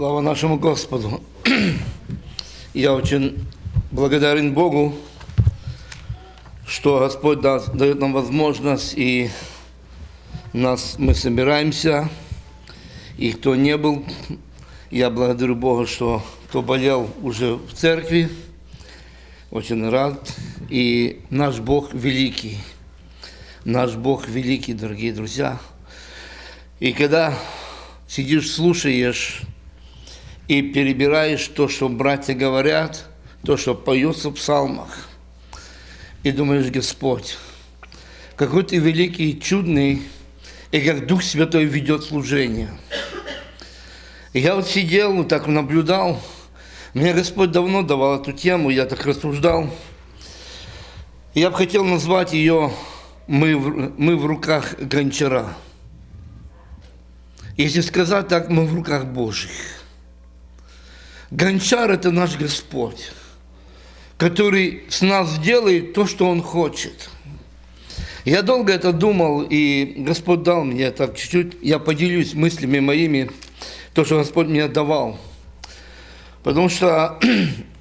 Слава нашему Господу. Я очень благодарен Богу, что Господь дает нам возможность, и нас, мы собираемся. И кто не был, я благодарю Бога, что кто болел уже в церкви, очень рад. И наш Бог великий. Наш Бог великий, дорогие друзья. И когда сидишь, слушаешь и перебираешь то, что братья говорят, то, что поется в псалмах, и думаешь, Господь, какой ты великий, чудный, и как Дух Святой ведет служение. И я вот сидел, вот так наблюдал, мне Господь давно давал эту тему, я так рассуждал. Я бы хотел назвать ее «Мы в, мы в руках гончара». Если сказать так, мы в руках Божьих. Гончар – это наш Господь, который с нас делает то, что Он хочет. Я долго это думал, и Господь дал мне так чуть-чуть, я поделюсь мыслями моими, то, что Господь мне давал. Потому что,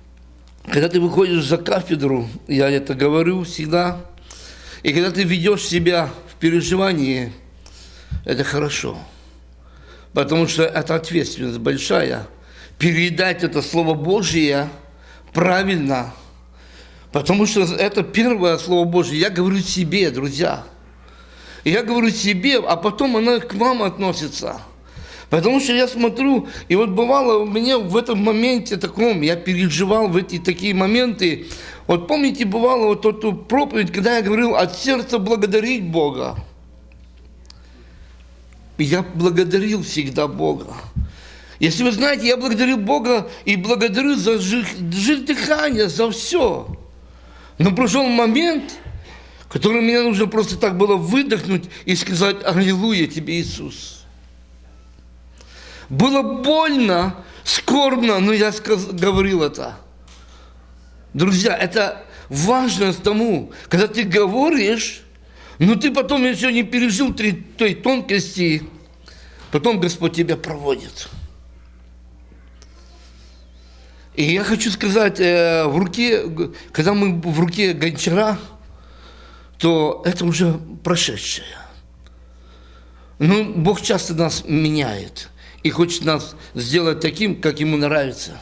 когда ты выходишь за кафедру, я это говорю всегда, и когда ты ведешь себя в переживании, это хорошо – потому что это ответственность большая. Передать это Слово Божье правильно, потому что это первое Слово Божье. Я говорю себе, друзья. Я говорю себе, а потом оно к вам относится. Потому что я смотрю, и вот бывало у меня в этом моменте таком, я переживал в эти такие моменты. Вот помните, бывало вот эту проповедь, когда я говорил от сердца благодарить Бога. Я благодарил всегда Бога. Если вы знаете, я благодарю Бога и благодарю за дыхание, за все. Но прошел момент, который мне нужно просто так было выдохнуть и сказать «Аллилуйя тебе, Иисус». Было больно, скорбно, но я говорил это. Друзья, это важность тому, когда ты говоришь, но ты потом еще не пережил той тонкости, потом Господь тебя проводит. И я хочу сказать, э, в руке, когда мы в руке гончара, то это уже прошедшее. Ну, Бог часто нас меняет и хочет нас сделать таким, как Ему нравится.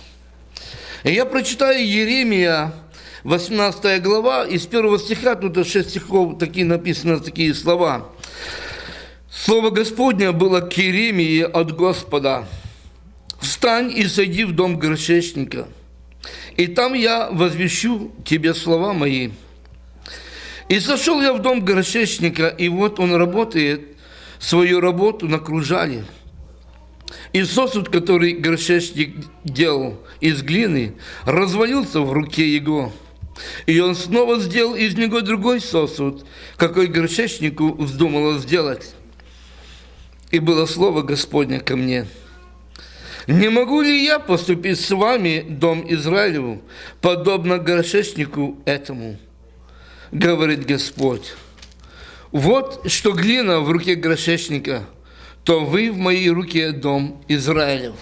И я прочитаю Еремия, 18 глава, из первого стиха, тут 6 стихов такие написаны, такие слова. Слово Господне было к Иеремии от Господа. «Встань и сойди в дом горшечника, и там я возвещу тебе слова мои». И сошел я в дом горшечника, и вот он работает свою работу на кружале. И сосуд, который горшечник делал из глины, развалился в руке его. И он снова сделал из него другой сосуд, какой горшечнику вздумало сделать. И было слово Господне ко мне. Не могу ли я поступить с вами, дом Израилеву, подобно горшечнику этому? Говорит Господь. Вот что глина в руке горшечника, то вы в моей руке, дом Израилев.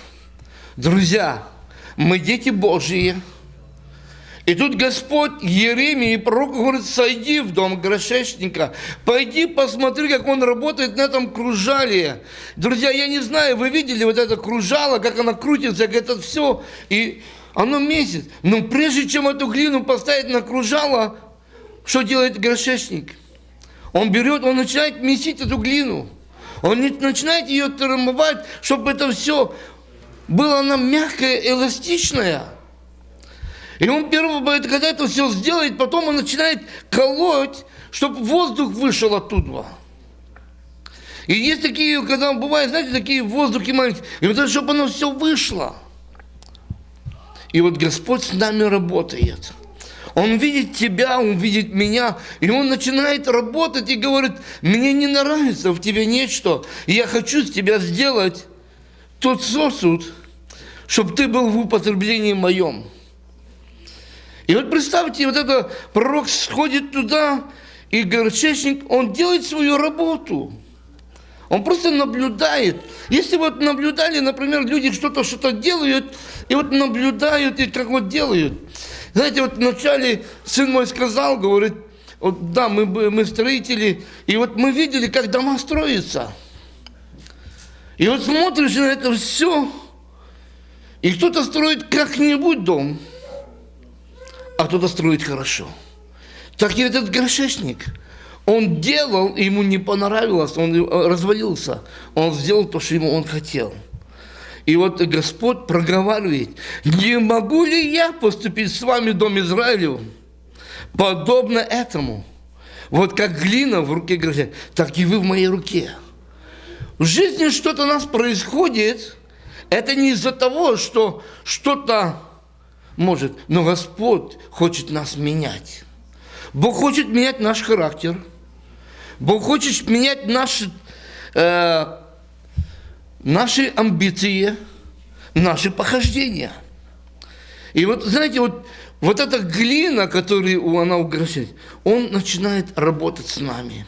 Друзья, мы дети Божьи, и тут Господь Еремии, пророк, говорит, сойди в дом грошечника, пойди посмотри, как он работает на этом кружале. Друзья, я не знаю, вы видели вот это кружало, как оно крутится, как это все, и оно месяц. Но прежде чем эту глину поставить на кружало, что делает грошечник? Он берет, он начинает месить эту глину. Он начинает ее трамбовать, чтобы это все было она мягкая, эластичная. И он первый, когда это все сделает, потом он начинает колоть, чтобы воздух вышел оттуда. И есть такие, когда бывает, знаете, такие воздухи маленькие, и вот чтобы оно все вышло. И вот Господь с нами работает. Он видит тебя, Он видит меня, и Он начинает работать и говорит, мне не нравится в тебе нечто, я хочу с тебя сделать тот сосуд, чтобы ты был в употреблении моем. И вот представьте, вот это пророк сходит туда, и горчечник, он делает свою работу. Он просто наблюдает. Если вот наблюдали, например, люди что-то что-то делают, и вот наблюдают, и как вот делают. Знаете, вот вначале сын мой сказал, говорит, вот да, мы, мы строители, и вот мы видели, как дома строятся. И вот смотришь на это все, и кто-то строит как-нибудь дом, а кто-то строит хорошо. Так и этот горшечник – он делал, ему не понравилось, он э, развалился. Он сделал то, что ему он хотел. И вот Господь проговаривает, не могу ли я поступить с вами, дом Израилев, подобно этому? Вот как глина в руке грозит, так и вы в моей руке. В жизни что-то у нас происходит, это не из-за того, что что-то может, но Господь хочет нас менять. Бог хочет менять наш характер – Бог хочет менять наши, э, наши амбиции, наши похождения. И вот, знаете, вот, вот эта глина, которую она угрожает, он начинает работать с нами.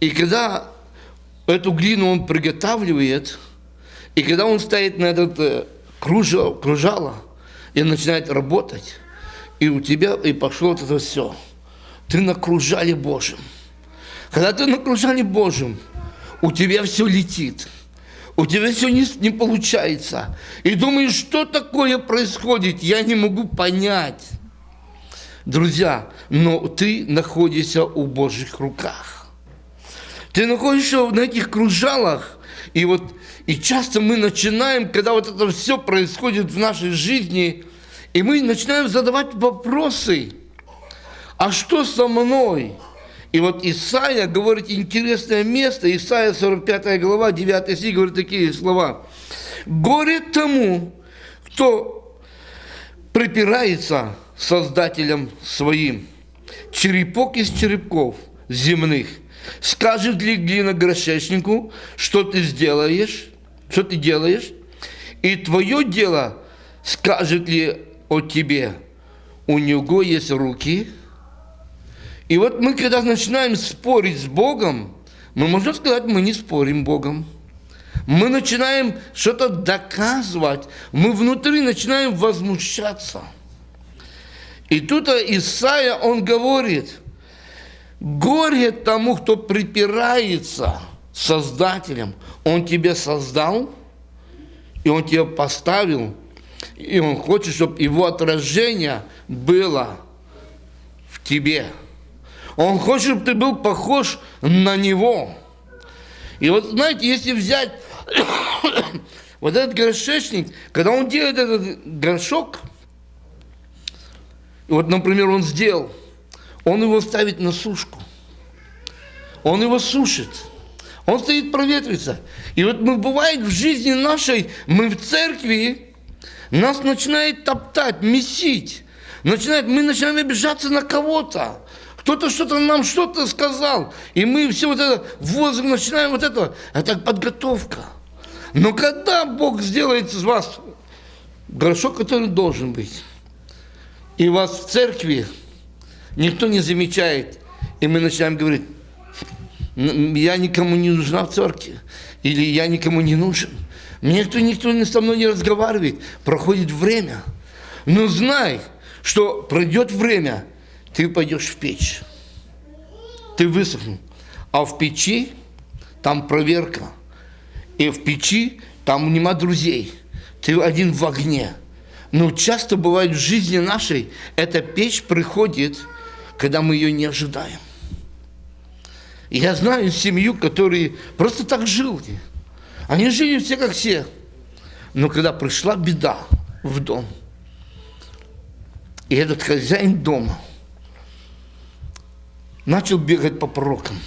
И когда эту глину он приготавливает, и когда он стоит на этот э, кружало, кружало и начинает работать, и у тебя и пошло это все – ты на кружале. Когда ты на кружале у тебя все летит. У тебя все не, не получается. И думаешь, что такое происходит, я не могу понять. Друзья, но ты находишься у Божьих руках. Ты находишься на этих кружалах, и вот и часто мы начинаем, когда вот это все происходит в нашей жизни, и мы начинаем задавать вопросы – а что со мной? И вот Исаия говорит интересное место, Исаия 45 глава, 9 стих говорит такие слова. «Горе тому, кто припирается Создателем своим, черепок из черепков земных. Скажет ли глина грошечнику, что ты сделаешь, что ты делаешь, и твое дело скажет ли о тебе, у него есть руки, и вот мы, когда начинаем спорить с Богом, мы можем сказать, мы не спорим Богом. Мы начинаем что-то доказывать, мы внутри начинаем возмущаться. И тут Исаия, он говорит, горе тому, кто припирается Создателем. Он тебя создал, и он тебя поставил, и он хочет, чтобы его отражение было в тебе. Он хочет, чтобы ты был похож на него. И вот, знаете, если взять вот этот горшечник, когда он делает этот горшок, вот, например, он сделал, он его ставит на сушку. Он его сушит. Он стоит проветриться. И вот мы, бывает, в жизни нашей, мы в церкви, нас начинает топтать, месить. Начинает, мы начинаем обижаться на кого-то. Кто-то что-то нам что-то сказал, и мы все вот это возраст начинаем вот это, это подготовка. Но когда Бог сделает из вас горшок, который должен быть, и вас в церкви никто не замечает, и мы начинаем говорить, я никому не нужна в церкви, или я никому не нужен. Мне никто, никто со мной не разговаривает, проходит время. Но знай, что пройдет время – ты пойдешь в печь. Ты высохнул. А в печи там проверка. И в печи там нема друзей. Ты один в огне. Но часто бывает в жизни нашей, эта печь приходит, когда мы ее не ожидаем. Я знаю семью, которые просто так жили. Они жили все как все. Но когда пришла беда в дом, и этот хозяин дома – начал бегать по пророкам,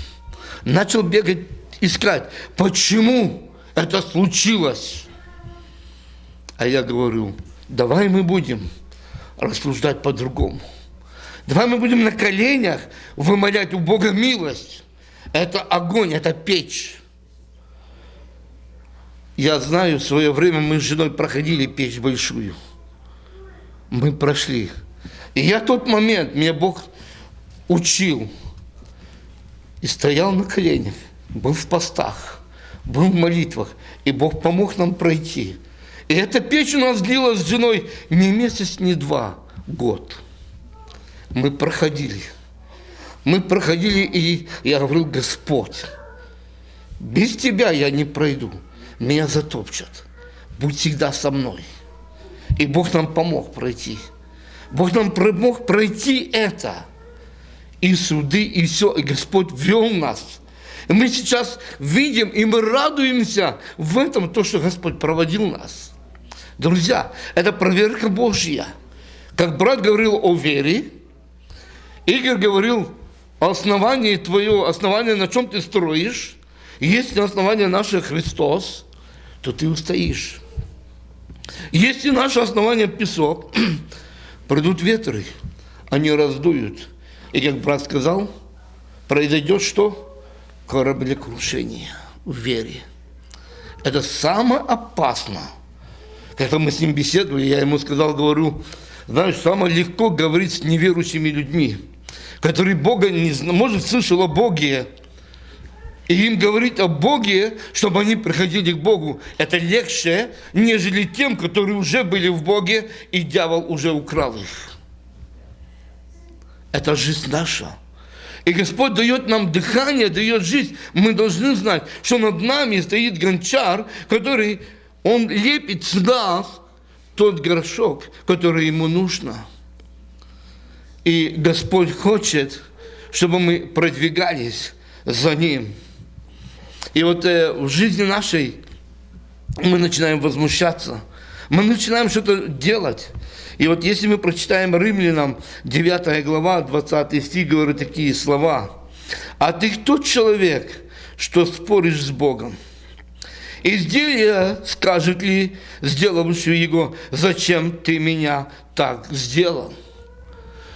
начал бегать, искать, почему это случилось. А я говорю, давай мы будем рассуждать по-другому. Давай мы будем на коленях вымолять у Бога милость. Это огонь, это печь. Я знаю, в свое время мы с женой проходили печь большую. Мы прошли. И я тот момент, меня Бог учил – и стоял на коленях был в постах, был в молитвах, и Бог помог нам пройти. И эта печь у нас длилась с женой не месяц, не два, год. Мы проходили. Мы проходили, и я говорил, Господь, без Тебя я не пройду, меня затопчат. Будь всегда со мной. И Бог нам помог пройти. Бог нам помог пройти это. И суды, и все. И Господь вел нас. И мы сейчас видим, и мы радуемся в этом, то, что Господь проводил нас. Друзья, это проверка Божья. Как брат говорил о вере, Игорь говорил о основании твое, основание, на чем ты строишь. Если основание наше Христос, то ты устоишь. Если наше основание песок, придут ветры, они раздуют. И как брат сказал, произойдет что? Кораблекрушение в вере. Это самое опасное. Когда мы с ним беседовали, я ему сказал, говорю, знаешь, самое легко говорить с неверующими людьми, которые Бога не может, слышал о Боге, и им говорить о Боге, чтобы они приходили к Богу, это легче, нежели тем, которые уже были в Боге, и дьявол уже украл их. Это жизнь наша. И Господь дает нам дыхание, дает жизнь. Мы должны знать, что над нами стоит гончар, который, он лепит с нас тот горшок, который ему нужно. И Господь хочет, чтобы мы продвигались за Ним. И вот э, в жизни нашей мы начинаем возмущаться, мы начинаем что-то делать. И вот если мы прочитаем Римлянам 9 глава, 20 стих, говорит такие слова. «А ты кто человек, что споришь с Богом? Изделие скажет ли сделавший его, зачем ты меня так сделал?»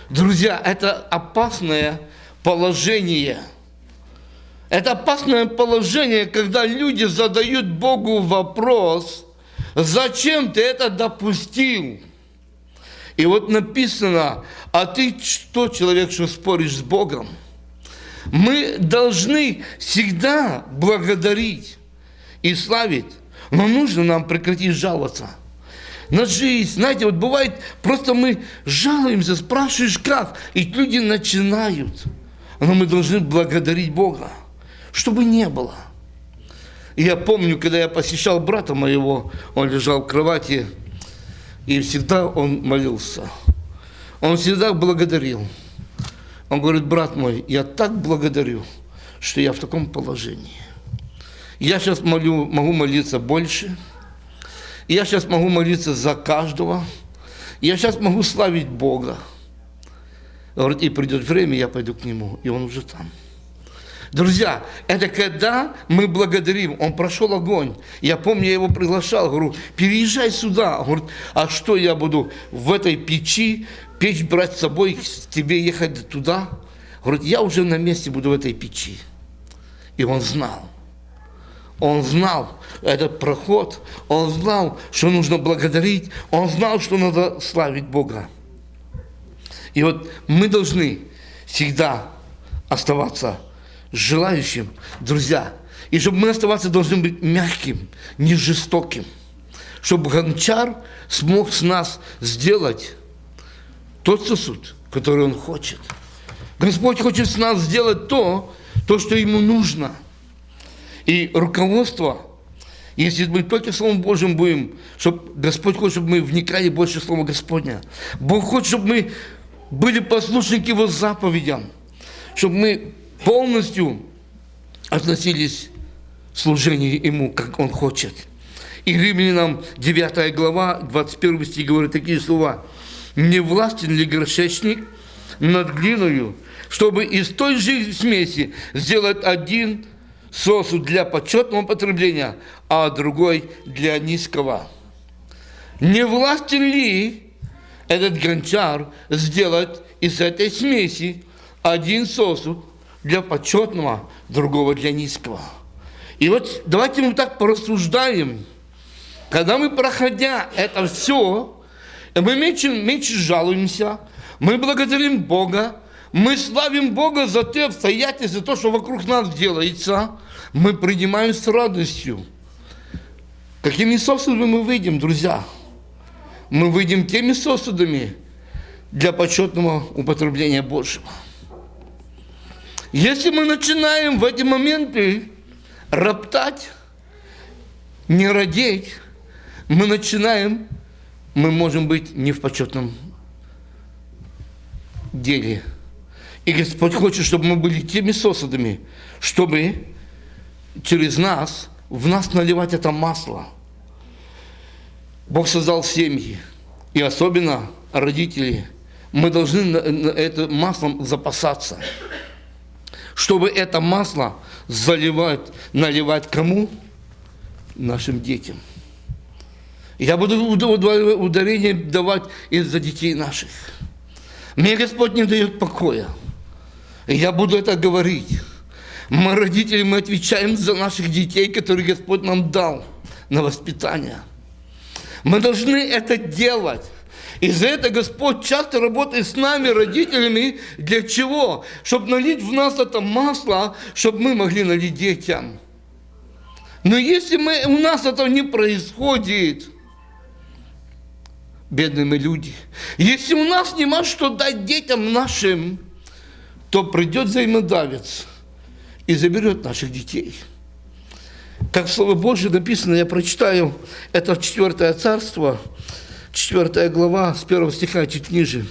Друзья, это опасное положение – это опасное положение, когда люди задают Богу вопрос, зачем ты это допустил? И вот написано, а ты что, человек, что споришь с Богом? Мы должны всегда благодарить и славить, но нужно нам прекратить жаловаться на жизнь. Знаете, вот бывает, просто мы жалуемся, спрашиваешь как, и люди начинают. Но мы должны благодарить Бога чтобы не было. И я помню, когда я посещал брата моего, он лежал в кровати, и всегда он молился. Он всегда благодарил. Он говорит, брат мой, я так благодарю, что я в таком положении. Я сейчас молю, могу молиться больше. Я сейчас могу молиться за каждого. Я сейчас могу славить Бога. Говорит, и придет время, я пойду к Нему, и Он уже там. Друзья, это когда мы благодарим. Он прошел огонь. Я помню, я его приглашал, говорю, переезжай сюда. Он говорит, а что я буду в этой печи, печь брать с собой, тебе ехать туда? Говорит, я уже на месте буду в этой печи. И он знал. Он знал этот проход, он знал, что нужно благодарить, он знал, что надо славить Бога. И вот мы должны всегда оставаться желающим, друзья. И чтобы мы оставаться должны быть мягким, не жестоким. Чтобы гончар смог с нас сделать тот сосуд, который он хочет. Господь хочет с нас сделать то, то, что ему нужно. И руководство, если мы только Словом Божьим будем, чтобы Господь хочет, чтобы мы вникали больше в Слово Господня. Бог хочет, чтобы мы были послушны к Его заповедям, чтобы мы полностью относились к служению Ему, как Он хочет. И Римлянам 9 глава, 21 стих говорит такие слова. «Не властен ли горшечник над глиною, чтобы из той же смеси сделать один сосуд для почетного потребления, а другой для низкого? Не властен ли этот гончар сделать из этой смеси один сосуд для почетного, другого для низкого. И вот давайте мы так порассуждаем. Когда мы, проходя это все, мы меньше, меньше жалуемся, мы благодарим Бога, мы славим Бога за те обстоятельства, за то, что вокруг нас делается, мы принимаем с радостью. Какими сосудами мы выйдем, друзья? Мы выйдем теми сосудами для почетного употребления Божьего. Если мы начинаем в эти моменты роптать, не родить, мы начинаем, мы можем быть не в почетном деле. И Господь хочет, чтобы мы были теми сосудами, чтобы через нас, в нас наливать это масло. Бог создал семьи, и особенно родители. Мы должны это маслом запасаться, чтобы это масло заливать, наливать кому? Нашим детям. Я буду ударение давать из-за детей наших. Мне Господь не дает покоя. Я буду это говорить. Мы, родители, мы отвечаем за наших детей, которые Господь нам дал на воспитание. Мы должны это делать. И за это Господь часто работает с нами, родителями. Для чего? Чтобы налить в нас это масло, чтобы мы могли налить детям. Но если мы, у нас это не происходит, бедные мы люди, если у нас нема что дать детям нашим, то придет взаимодавец и заберет наших детей. Как в Слово Божье написано, я прочитаю, это четвертое царство, четвертая глава, с первого стиха чуть ниже.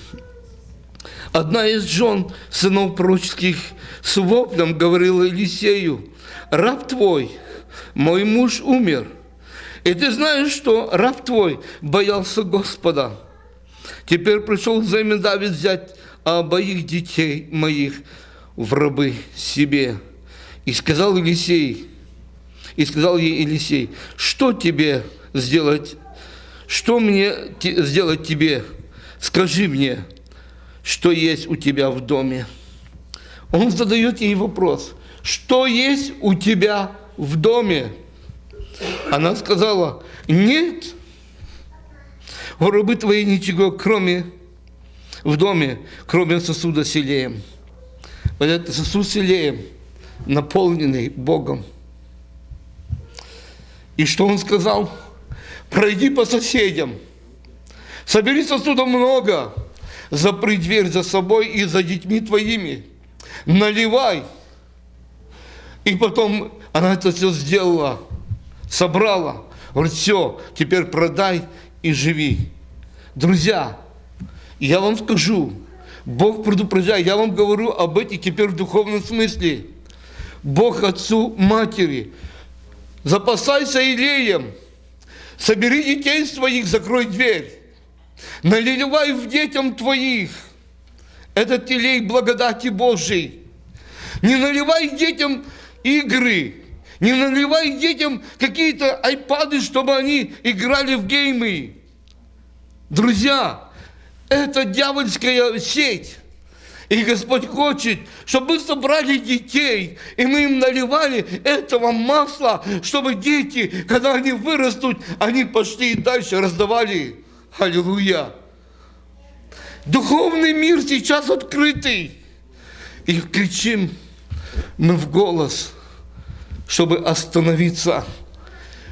Одна из жен сынов пророческих с воплем говорила Елисею, «Раб твой, мой муж умер, и ты знаешь, что раб твой боялся Господа. Теперь пришел взамен Давид взять обоих детей моих в рабы себе. И сказал Елисей, и сказал ей Елисей, что тебе сделать, что мне сделать тебе? Скажи мне, что есть у тебя в доме. Он задает ей вопрос, что есть у тебя в доме? Она сказала, нет, у рабы твои ничего, кроме в доме, кроме сосуда с. Вот этот сосуд с наполненный Богом. И что он сказал? Пройди по соседям, собери сосудов много, запри дверь за собой и за детьми твоими, наливай. И потом она это все сделала, собрала. Говорит, все, теперь продай и живи. Друзья, я вам скажу, Бог предупреждает, я вам говорю об этих теперь в духовном смысле. Бог отцу, матери, запасайся илеем, собери детей своих, закрой дверь, наливай в детям твоих этот илей благодати Божией. Не наливай детям игры, не наливай детям какие-то айпады, чтобы они играли в геймы. Друзья, это дьявольская сеть. И Господь хочет, чтобы мы собрали детей, и мы им наливали этого масла, чтобы дети, когда они вырастут, они пошли и дальше раздавали. Аллилуйя. Духовный мир сейчас открытый. И кричим мы в голос, чтобы остановиться.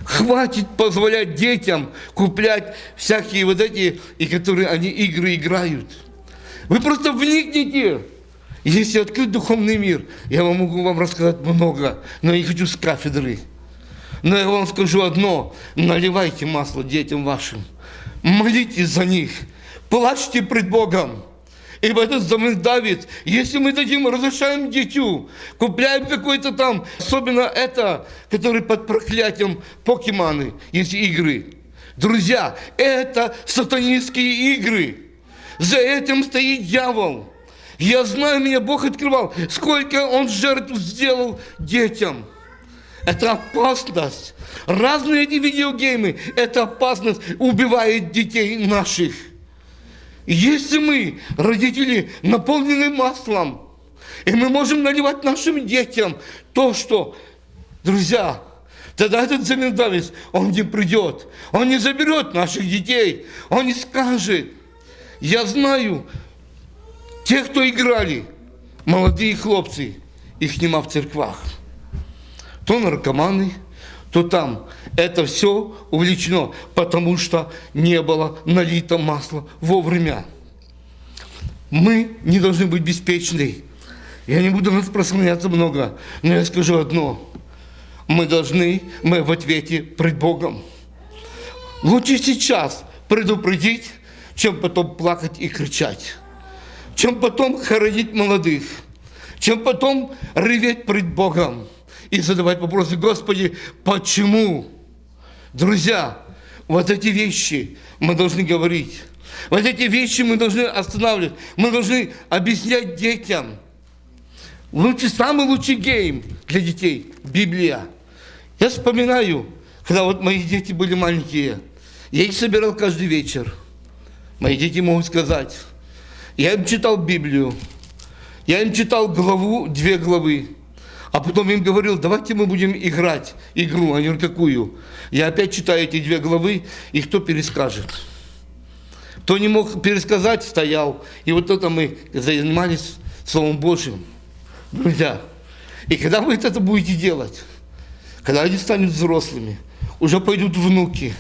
Хватит позволять детям куплять всякие вот эти, и которые они игры играют. Вы просто вникните. Если открыть духовный мир, я вам могу вам рассказать много, но я не хочу с кафедры. Но я вам скажу одно, наливайте масло детям вашим, молитесь за них, плачьте пред Богом. Ибо этот замысл Давид, если мы дадим, разрешаем дитю, купляем какой-то там, особенно это, который под проклятием покеманы, есть игры. Друзья, это сатанинские игры. За этим стоит дьявол. Я знаю, меня Бог открывал, сколько он жертв сделал детям. Это опасность. Разные эти видеогеймы, это опасность убивает детей наших. Если мы, родители, наполнены маслом, и мы можем наливать нашим детям то, что, друзья, тогда этот замендавец, он не придет, он не заберет наших детей, он не скажет, я знаю, те, кто играли, молодые хлопцы, их нема в церквах. То наркоманы, то там. Это все увлечено, потому что не было налито масла вовремя. Мы не должны быть беспечны. Я не буду распространяться много, но я скажу одно. Мы должны, мы в ответе пред Богом. Лучше сейчас предупредить, чем потом плакать и кричать. Чем потом хоронить молодых. Чем потом реветь пред Богом и задавать вопросы, Господи, почему? Друзья, вот эти вещи мы должны говорить. Вот эти вещи мы должны останавливать. Мы должны объяснять детям. Лучший, самый лучший гейм для детей – Библия. Я вспоминаю, когда вот мои дети были маленькие, я их собирал каждый вечер. Мои дети могут сказать, я им читал Библию, я им читал главу, две главы, а потом им говорил, давайте мы будем играть игру. Они говорят, какую? Я опять читаю эти две главы, и кто перескажет? Кто не мог пересказать, стоял. И вот это мы занимались Словом Божьим. Друзья, и когда вы это будете делать, когда они станут взрослыми, уже пойдут внуки,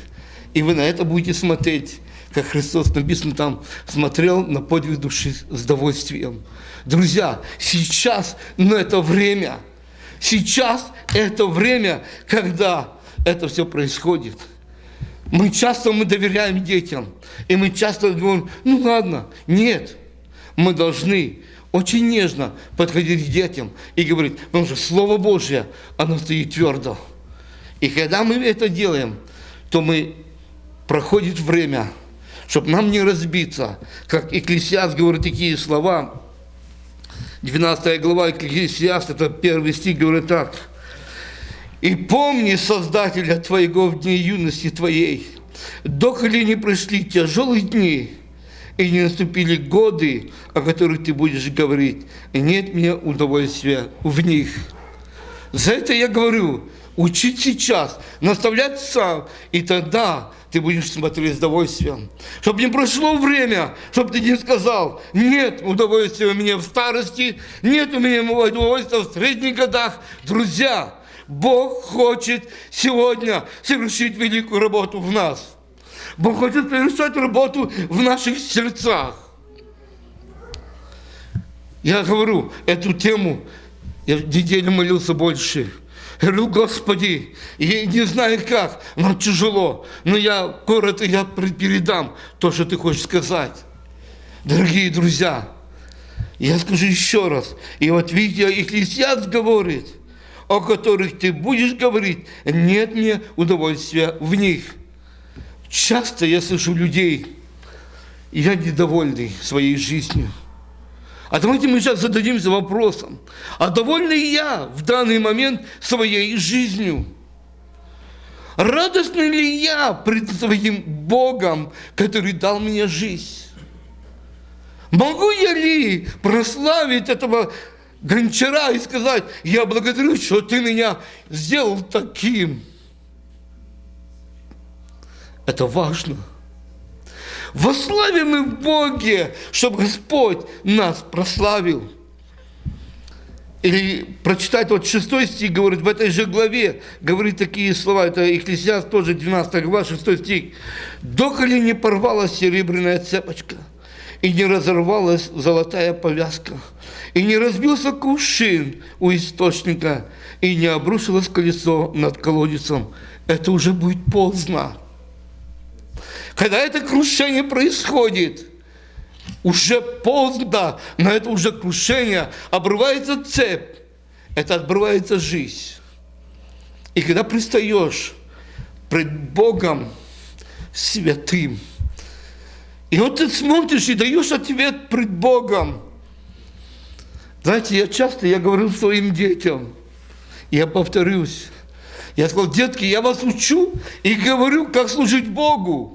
и вы на это будете смотреть, как Христос написано там, смотрел на подвиг души с удовольствием. Друзья, сейчас, но это время, сейчас это время, когда это все происходит. Мы часто мы доверяем детям, и мы часто говорим, ну ладно, нет, мы должны очень нежно подходить к детям и говорить, потому что Слово Божье, оно стоит твердо. И когда мы это делаем, то мы проходит время, чтобы нам не разбиться. Как Экклесиаст говорит такие слова, 12 глава Экклесиаст, это первый стих, говорит так. «И помни Создателя твоего в дни юности твоей, доколе не пришли тяжелые дни, и не наступили годы, о которых ты будешь говорить, и нет мне удовольствия в них. За это я говорю, учить сейчас, наставлять сам, и тогда ты будешь смотреть с удовольствием. Чтобы не прошло время, чтобы ты не сказал, нет удовольствия у меня в старости, нет у меня удовольствия в средних годах. Друзья, Бог хочет сегодня совершить великую работу в нас. Бог хочет совершать работу в наших сердцах. Я говорю, эту тему, я неделю молился больше. Я говорю, Господи, я не знаю как, но тяжело. Но я коротко я передам то, что ты хочешь сказать. Дорогие друзья, я скажу еще раз. И вот видите, Экклесиаст говорит, о которых ты будешь говорить, нет мне удовольствия в них. Часто я слышу людей, я недовольный своей жизнью. А давайте мы сейчас зададимся вопросом, а довольна я в данный момент своей жизнью? Радостный ли я пред своим Богом, который дал мне жизнь? Могу я ли прославить этого гончара и сказать, я благодарю, что ты меня сделал таким? Это важно. Вославим мы в Боге, чтобы Господь нас прославил. Или прочитать вот шестой стих, говорит, в этой же главе, говорит такие слова, это Екклесиаст тоже 12 глава, 6 стих. «Доколе не порвалась серебряная цепочка, и не разорвалась золотая повязка, и не разбился кувшин у источника, и не обрушилось колесо над колодецем, это уже будет поздно. Когда это крушение происходит, уже поздно, но это уже крушение, обрывается цепь, это обрывается жизнь. И когда пристаешь пред Богом святым, и вот ты смотришь и даешь ответ пред Богом. Знаете, я часто, я говорю своим детям, я повторюсь, я сказал, детки, я вас учу и говорю, как служить Богу.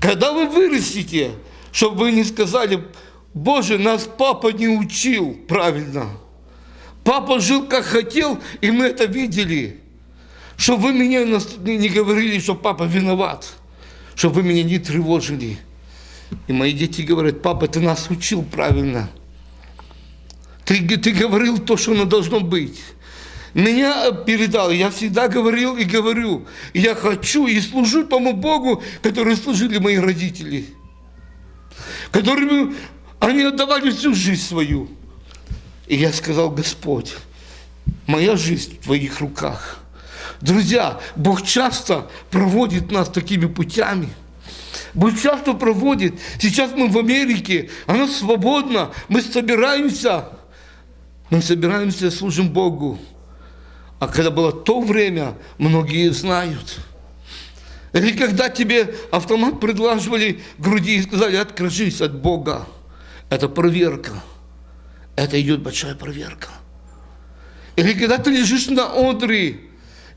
Когда вы вырастете, чтобы вы не сказали, Боже, нас папа не учил правильно. Папа жил как хотел, и мы это видели. Чтобы вы меня не говорили, что папа виноват. Чтобы вы меня не тревожили. И мои дети говорят, папа, ты нас учил правильно. Ты, ты говорил то, что оно должно быть. Меня передал, я всегда говорил и говорю. Я хочу и служу тому Богу, который служили мои родители. Которыми они отдавали всю жизнь свою. И я сказал, Господь, моя жизнь в Твоих руках. Друзья, Бог часто проводит нас такими путями. Бог часто проводит. Сейчас мы в Америке, оно свободно, мы собираемся. Мы собираемся, служим Богу. А когда было то время, многие знают. Или когда тебе автомат предложивали груди и сказали, откажись от Бога. Это проверка. Это идет большая проверка. Или когда ты лежишь на одре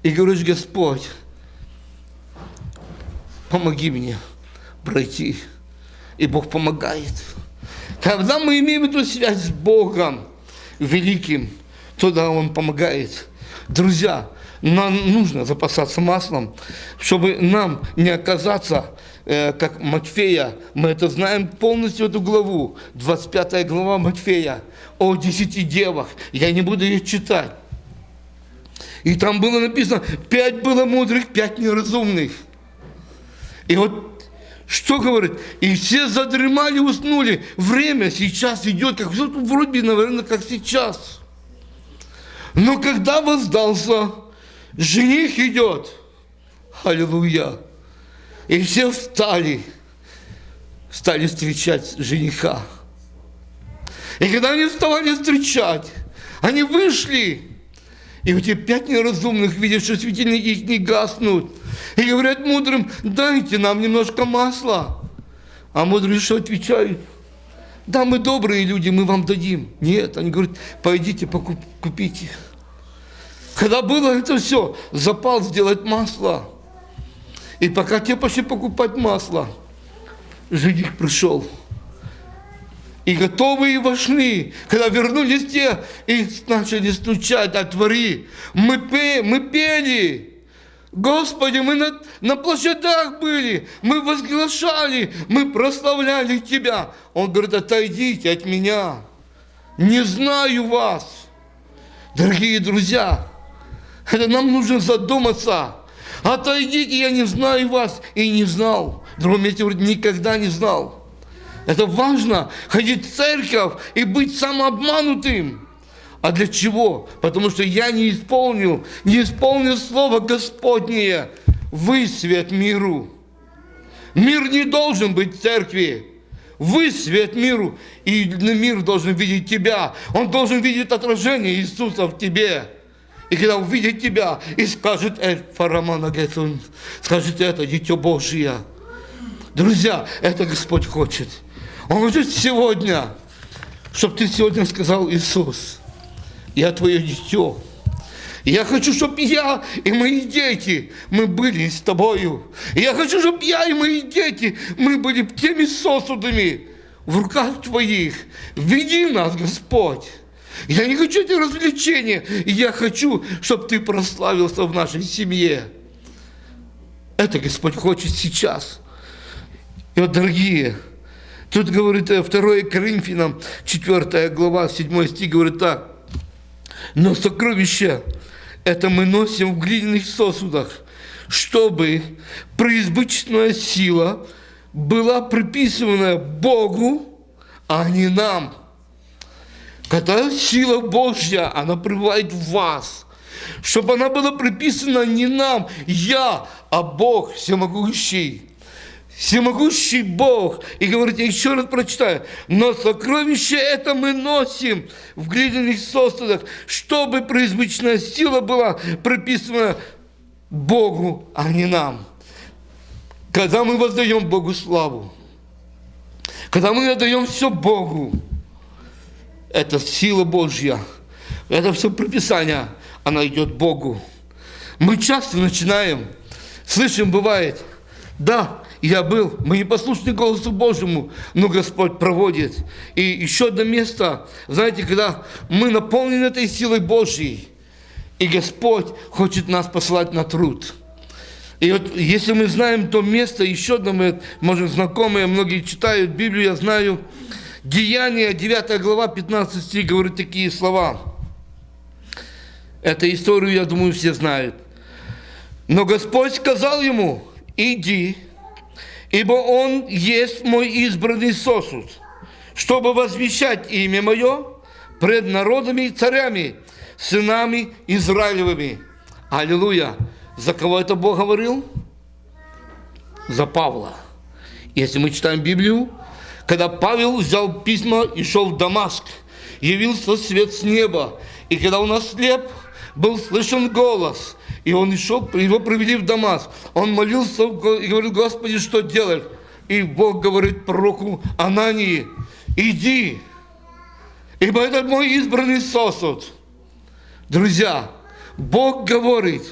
и говоришь, Господь, помоги мне пройти. И Бог помогает. Когда мы имеем эту связь с Богом великим, тогда Он помогает. Друзья, нам нужно запасаться маслом, чтобы нам не оказаться, э, как Матфея, мы это знаем полностью эту главу, 25 глава Матфея, о десяти девах, я не буду ее читать. И там было написано, пять было мудрых, пять неразумных. И вот что говорит? И все задремали, уснули. Время сейчас идет, как вроде, наверное, как сейчас. Но когда воздался, жених идет. Аллилуйя. И все встали, стали встречать жениха. И когда они вставали встречать, они вышли, и вот эти пять неразумных видят, что светильники их не гаснут. И говорят мудрым, дайте нам немножко масла. А мудрые что отвечают? Да, мы добрые люди, мы вам дадим. Нет, они говорят, пойдите, покуп, купите. Когда было это все, запал сделать масло. И пока те пошли покупать масло, жених пришел. И готовые вошли, когда вернулись те и начали стучать, отвори. Мы, пе, мы пели. Господи, мы на, на площадях были, мы возглашали, мы прославляли Тебя. Он говорит, отойдите от меня, не знаю вас. Дорогие друзья, это нам нужно задуматься. Отойдите, я не знаю вас и не знал. Другом месте говорит, никогда не знал. Это важно, ходить в церковь и быть самообманутым. А для чего? Потому что я не исполнил, не исполнил Слово Господнее. Вы свет миру. Мир не должен быть в церкви. Вы свет миру, и мир должен видеть тебя. Он должен видеть отражение Иисуса в тебе. И когда увидит тебя и скажет, э, Фарамана Гетун, скажет это, Дитё Божие. Друзья, это Господь хочет. Он хочет сегодня, чтобы ты сегодня сказал, Иисус, я твое дитё. Я хочу, чтобы я и мои дети, мы были с тобою. Я хочу, чтобы я и мои дети, мы были теми сосудами в руках твоих. Веди нас, Господь. Я не хочу эти развлечения. Я хочу, чтобы ты прославился в нашей семье. Это Господь хочет сейчас. И вот, дорогие, тут говорит 2 э, Коринфянам, 4 глава, 7 стих, говорит так. Но сокровища это мы носим в глиняных сосудах, чтобы преизбыточная сила была приписана Богу, а не нам. Когда сила Божья, она пребывает в вас, чтобы она была приписана не нам, я, а Бог всемогущий всемогущий Бог. И говорит, я еще раз прочитаю, но сокровище это мы носим в глиняных сосудах, чтобы преизбычная сила была приписана Богу, а не нам. Когда мы воздаем Богу славу, когда мы отдаем все Богу, это сила Божья, это все приписание, она идет Богу. Мы часто начинаем, слышим, бывает, да, я был, мы не послушны голосу Божьему, но Господь проводит. И еще одно место, знаете, когда мы наполнены этой силой Божьей, и Господь хочет нас послать на труд. И вот если мы знаем то место, еще одно мы, может, знакомые, многие читают Библию, я знаю, Деяние, 9 глава, 15 стих, говорит такие слова. Эту историю, я думаю, все знают. Но Господь сказал ему, иди, ибо он есть мой избранный сосуд, чтобы возвещать имя мое пред народами и царями, сынами Израилевыми. Аллилуйя! За кого это Бог говорил? За Павла. Если мы читаем Библию, когда Павел взял письма и шел в Дамаск, явился свет с неба, и когда он ослеп, был слышен голос, и он шел, его провели в Дамаск. Он молился и говорил, Господи, что делать? И Бог говорит пророку Анании, иди, ибо это мой избранный сосуд. Друзья, Бог говорит,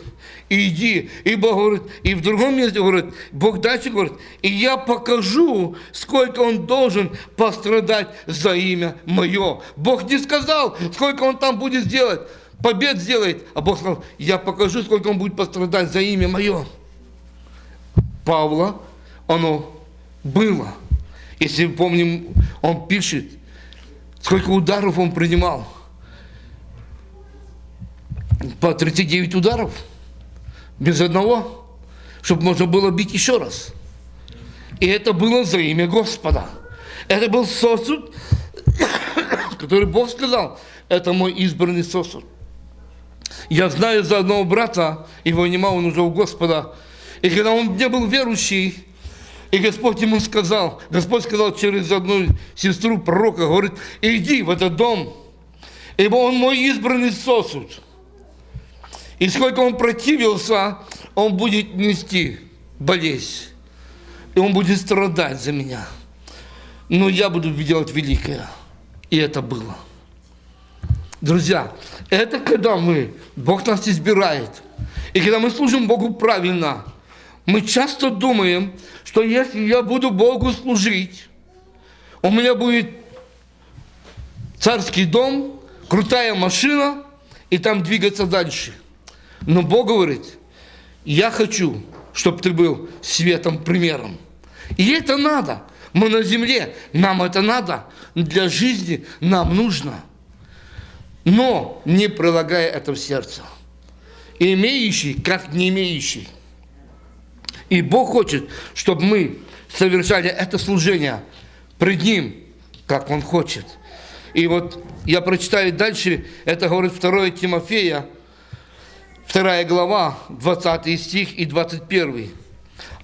иди. И Бог говорит, и в другом месте говорит, Бог дальше говорит, и я покажу, сколько он должен пострадать за имя мое. Бог не сказал, сколько он там будет сделать, побед сделает, а Бог сказал, я покажу, сколько он будет пострадать за имя мое. Павла, оно было. Если помним, он пишет, сколько ударов он принимал – по 39 ударов, без одного, чтобы можно было бить еще раз. И это было за имя Господа. Это был сосуд, который Бог сказал, это мой избранный сосуд. Я знаю за одного брата, его нема, он уже у Господа. И когда он не был верующий, и Господь ему сказал, Господь сказал через одну сестру пророка, говорит, иди в этот дом, ибо он мой избранный сосуд. И сколько он противился, он будет нести болезнь. И он будет страдать за меня. Но я буду делать великое. И это было. Друзья, это когда мы, Бог нас избирает. И когда мы служим Богу правильно, мы часто думаем, что если я буду Богу служить, у меня будет царский дом, крутая машина, и там двигаться дальше – но Бог говорит, я хочу, чтобы ты был светом, примером. И это надо. Мы на земле, нам это надо. Для жизни нам нужно. Но не прилагая это в сердце. Имеющий, как не имеющий. И Бог хочет, чтобы мы совершали это служение пред Ним, как Он хочет. И вот я прочитаю дальше, это говорит 2 Тимофея, 2 глава, 20 стих и 21.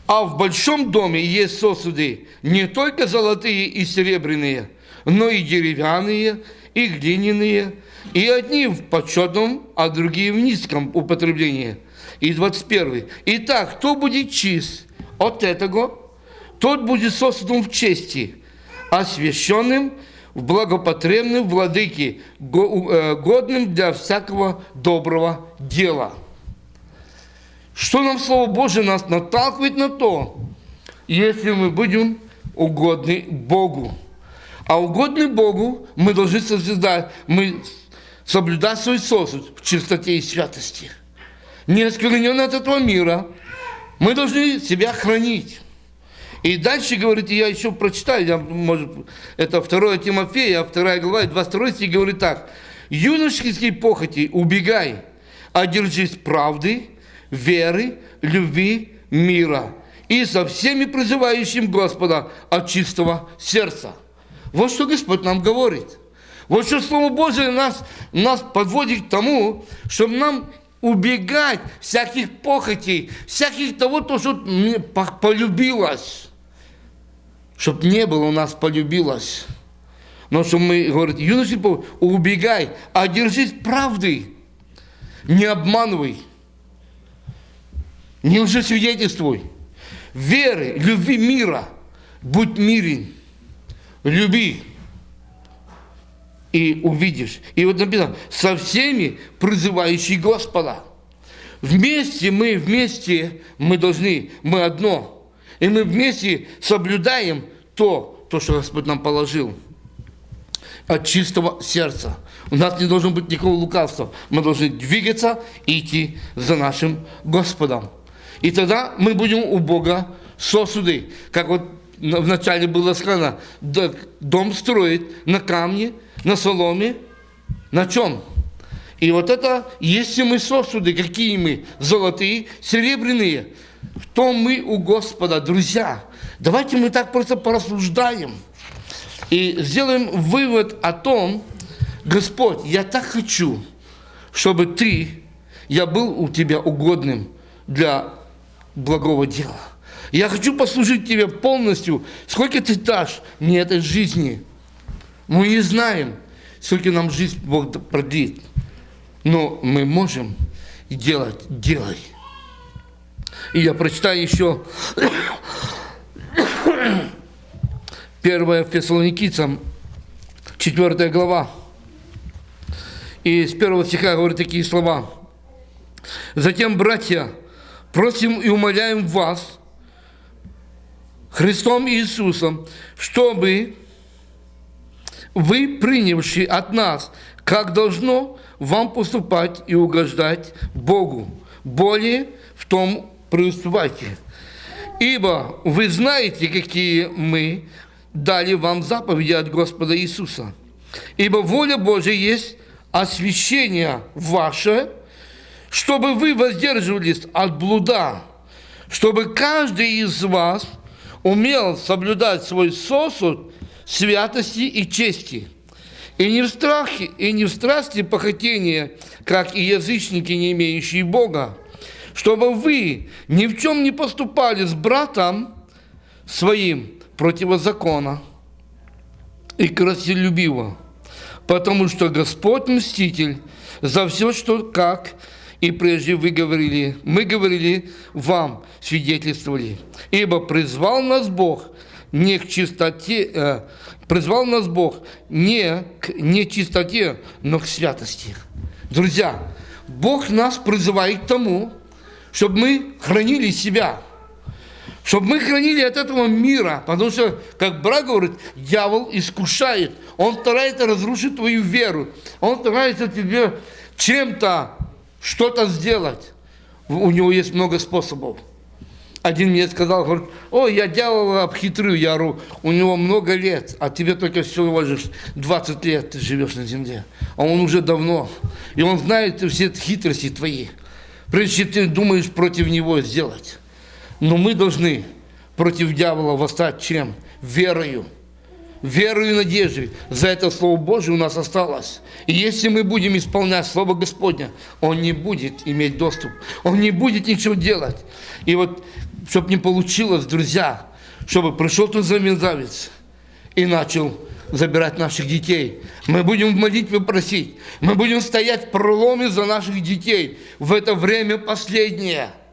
А в большом доме есть сосуды не только золотые и серебряные, но и деревянные, и глиняные, и одни в почетном, а другие в низком употреблении. И 21. Итак, кто будет чист от этого, тот будет сосудом в чести, освященным в благопотребным владыке, э, годным для всякого доброго дела. Что нам Слово Божие нас наталкивает на то, если мы будем угодны Богу. А угодны Богу мы должны созидать, мы соблюдать свой сосуд в чистоте и святости. Не осквернен от этого мира. Мы должны себя хранить. И дальше, говорит, я еще прочитаю, я, может, это 2 Тимофея, 2 глава, 22 стих говорит так. «Юношеские похоти убегай, одержись правды, веры, любви, мира и со всеми призывающим Господа от чистого сердца». Вот что Господь нам говорит. Вот что Слово Божие нас, нас подводит к тому, чтобы нам убегать всяких похотей, всяких того, то, что полюбилось. Чтобы не было у нас полюбилось. Но что мы, говорит, юноша, убегай, а держись правды, не обманывай, не лжесвидетельствуй, веры, любви мира, будь мирен, люби, и увидишь. И вот написано, со всеми призывающими Господа. Вместе мы, вместе мы должны, мы одно – и мы вместе соблюдаем то, то, что Господь нам положил от чистого сердца. У нас не должно быть никакого лукавства. Мы должны двигаться и идти за нашим Господом. И тогда мы будем у Бога сосуды. Как вот вначале было сказано, да, дом строит на камне, на соломе, на чем? И вот это, если мы сосуды, какие мы, золотые, серебряные, в том мы у Господа, друзья. Давайте мы так просто порассуждаем и сделаем вывод о том, Господь, я так хочу, чтобы Ты, я был у Тебя угодным для благого дела. Я хочу послужить Тебе полностью. Сколько Ты дашь мне этой жизни? Мы не знаем, сколько нам жизнь Бог продлит. Но мы можем делать, делай. И я прочитаю еще 1 Фессалоникийцам, 4 глава. И с первого стиха говорит такие слова. Затем, братья, просим и умоляем вас, Христом Иисусом, чтобы вы, принявшие от нас, как должно вам поступать и угождать Богу, более в том преуспевайте. Ибо вы знаете, какие мы дали вам заповеди от Господа Иисуса. Ибо воля Божия есть освящение ваше, чтобы вы воздерживались от блуда, чтобы каждый из вас умел соблюдать свой сосуд святости и чести, и не в страхе, и не в страсти похотения, как и язычники, не имеющие Бога, чтобы вы ни в чем не поступали с братом своим противозакона и красолюбиво, потому что Господь мститель за все, что как и прежде вы говорили, мы говорили вам, свидетельствовали, ибо призвал нас Бог не к чистоте, э, призвал нас Бог не к нечистоте, но к святости. Друзья, Бог нас призывает к тому, чтобы мы хранили себя, чтобы мы хранили от этого мира, потому что, как брат говорит, дьявол искушает, он старается разрушить твою веру, он старается тебе чем-то что-то сделать. У него есть много способов. Один мне сказал, говорит, о, я дьявола обхитрю, я ору, у него много лет, а тебе только всего лишь 20 лет ты живешь на земле. А он уже давно, и он знает все хитрости твои, прежде ты думаешь против него сделать. Но мы должны против дьявола восстать чем? Верою верою и надеждой. За это Слово Божие у нас осталось. И если мы будем исполнять Слово Господня, Он не будет иметь доступ. Он не будет ничего делать. И вот, чтобы не получилось, друзья, чтобы пришел тот замерзавец и начал забирать наших детей. Мы будем в молитве просить. Мы будем стоять в проломе за наших детей в это время последнее –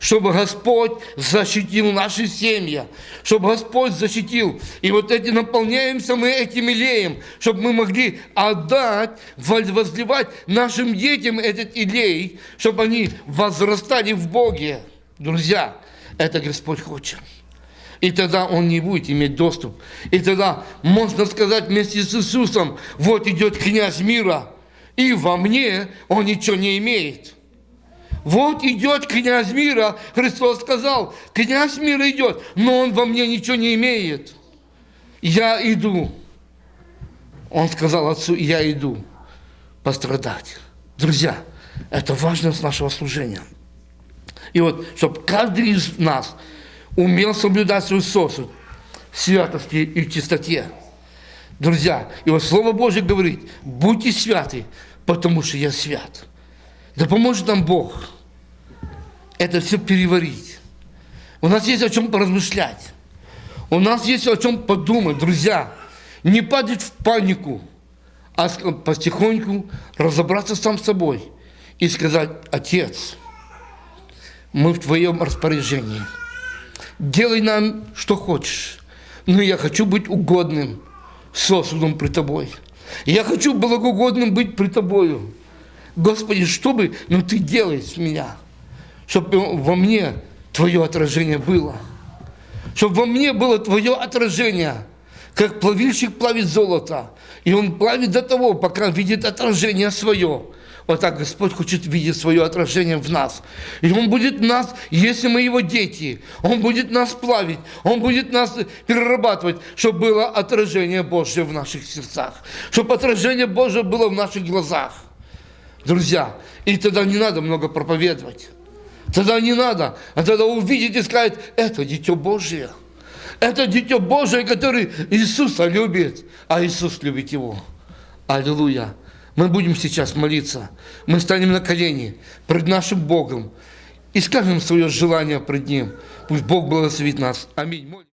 чтобы Господь защитил наши семьи, чтобы Господь защитил. И вот эти наполняемся мы этим илеем, чтобы мы могли отдать, возливать нашим детям этот илей, чтобы они возрастали в Боге. Друзья, это Господь хочет. И тогда он не будет иметь доступ. И тогда можно сказать вместе с Иисусом, вот идет князь мира, и во мне он ничего не имеет. Вот идет князь мира, Христос сказал, князь мира идет, но он во мне ничего не имеет. Я иду. Он сказал отцу, я иду пострадать. Друзья, это важность нашего служения. И вот, чтобы каждый из нас умел соблюдать свой сосуд в святости и чистоте. Друзья, и вот Слово Божье говорит, будьте святы, потому что я свят. Да поможет нам Бог это все переварить. У нас есть о чем поразмышлять. У нас есть о чем подумать, друзья. Не падать в панику, а потихоньку разобраться сам с собой и сказать, Отец, мы в Твоем распоряжении. Делай нам, что хочешь. Но я хочу быть угодным сосудом при Тобой. Я хочу благогодным быть при Тобою. Господи, что бы, ну Ты делай с меня, чтобы во мне Твое отражение было. Чтобы во мне было Твое отражение, как плавильщик плавит золото. И он плавит до того, пока видит отражение свое. Вот так Господь хочет видеть свое отражение в нас. И Он будет нас, если мы Его дети, Он будет нас плавить, Он будет нас перерабатывать, чтобы было отражение Божье в наших сердцах, чтобы отражение Божье было в наших глазах. Друзья, и тогда не надо много проповедовать. Тогда не надо, а тогда увидеть и сказать, это Дитё Божие. Это Дитё Божие, который Иисуса любит, а Иисус любит его. Аллилуйя. Мы будем сейчас молиться. Мы станем на колени пред нашим Богом и скажем свое желание пред Ним. Пусть Бог благословит нас. Аминь.